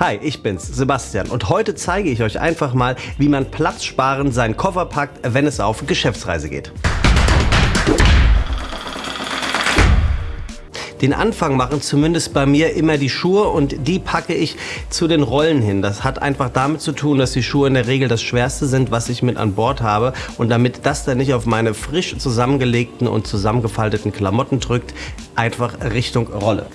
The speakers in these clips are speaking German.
Hi, ich bin's, Sebastian und heute zeige ich euch einfach mal, wie man platzsparend seinen Koffer packt, wenn es auf Geschäftsreise geht. Den Anfang machen zumindest bei mir immer die Schuhe und die packe ich zu den Rollen hin. Das hat einfach damit zu tun, dass die Schuhe in der Regel das schwerste sind, was ich mit an Bord habe und damit das dann nicht auf meine frisch zusammengelegten und zusammengefalteten Klamotten drückt, einfach Richtung Rolle.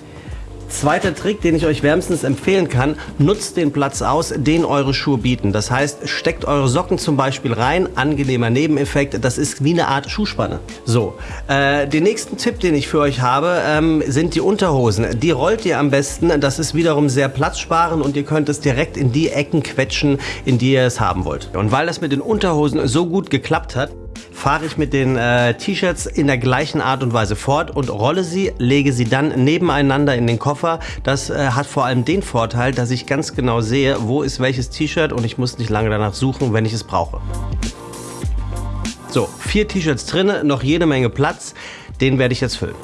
Zweiter Trick, den ich euch wärmstens empfehlen kann, nutzt den Platz aus, den eure Schuhe bieten. Das heißt, steckt eure Socken zum Beispiel rein, angenehmer Nebeneffekt, das ist wie eine Art Schuhspanne. So, äh, den nächsten Tipp, den ich für euch habe, ähm, sind die Unterhosen. Die rollt ihr am besten, das ist wiederum sehr platzsparend und ihr könnt es direkt in die Ecken quetschen, in die ihr es haben wollt. Und weil das mit den Unterhosen so gut geklappt hat, fahre ich mit den äh, T-Shirts in der gleichen Art und Weise fort und rolle sie, lege sie dann nebeneinander in den Koffer. Das äh, hat vor allem den Vorteil, dass ich ganz genau sehe, wo ist welches T-Shirt und ich muss nicht lange danach suchen, wenn ich es brauche. So, vier T-Shirts drin, noch jede Menge Platz. Den werde ich jetzt füllen.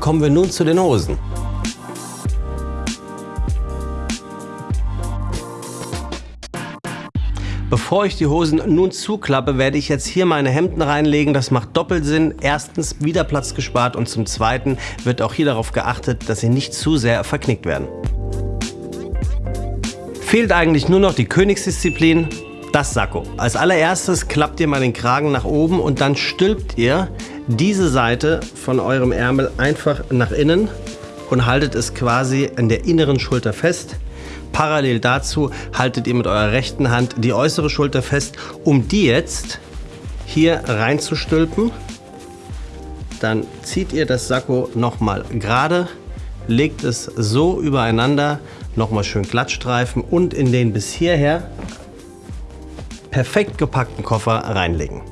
Kommen wir nun zu den Hosen. Bevor ich die Hosen nun zuklappe, werde ich jetzt hier meine Hemden reinlegen. Das macht doppelt Sinn. Erstens wieder Platz gespart und zum Zweiten wird auch hier darauf geachtet, dass sie nicht zu sehr verknickt werden. Fehlt eigentlich nur noch die Königsdisziplin, das Sakko. Als allererstes klappt ihr mal den Kragen nach oben und dann stülpt ihr diese Seite von eurem Ärmel einfach nach innen und haltet es quasi an der inneren Schulter fest. Parallel dazu haltet ihr mit eurer rechten Hand die äußere Schulter fest, um die jetzt hier reinzustülpen. Dann zieht ihr das Sakko nochmal gerade, legt es so übereinander, nochmal schön glattstreifen und in den bis hierher perfekt gepackten Koffer reinlegen.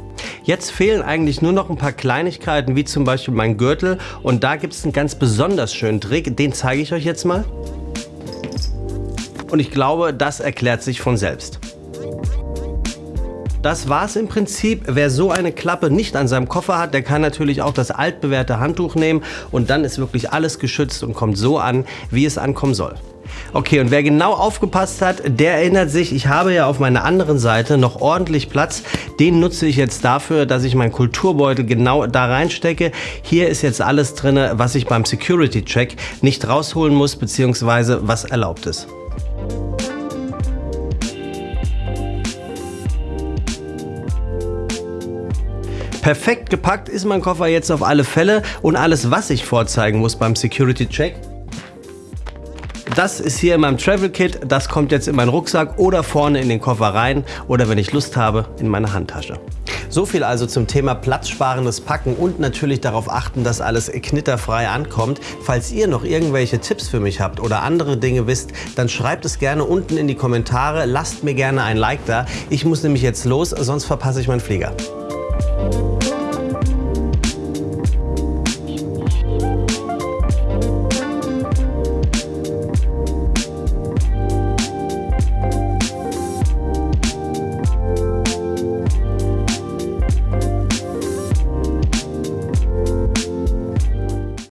Jetzt fehlen eigentlich nur noch ein paar Kleinigkeiten, wie zum Beispiel mein Gürtel. Und da gibt es einen ganz besonders schönen Trick, den zeige ich euch jetzt mal. Und ich glaube, das erklärt sich von selbst. Das war es im Prinzip. Wer so eine Klappe nicht an seinem Koffer hat, der kann natürlich auch das altbewährte Handtuch nehmen und dann ist wirklich alles geschützt und kommt so an, wie es ankommen soll. Okay, und wer genau aufgepasst hat, der erinnert sich, ich habe ja auf meiner anderen Seite noch ordentlich Platz. Den nutze ich jetzt dafür, dass ich meinen Kulturbeutel genau da reinstecke. Hier ist jetzt alles drin, was ich beim Security Check nicht rausholen muss, beziehungsweise was erlaubt ist. Perfekt gepackt ist mein Koffer jetzt auf alle Fälle und alles, was ich vorzeigen muss beim Security Check, das ist hier in meinem Travel Kit, das kommt jetzt in meinen Rucksack oder vorne in den Koffer rein oder wenn ich Lust habe, in meine Handtasche. So viel also zum Thema platzsparendes Packen und natürlich darauf achten, dass alles knitterfrei ankommt. Falls ihr noch irgendwelche Tipps für mich habt oder andere Dinge wisst, dann schreibt es gerne unten in die Kommentare. Lasst mir gerne ein Like da. Ich muss nämlich jetzt los, sonst verpasse ich meinen Flieger.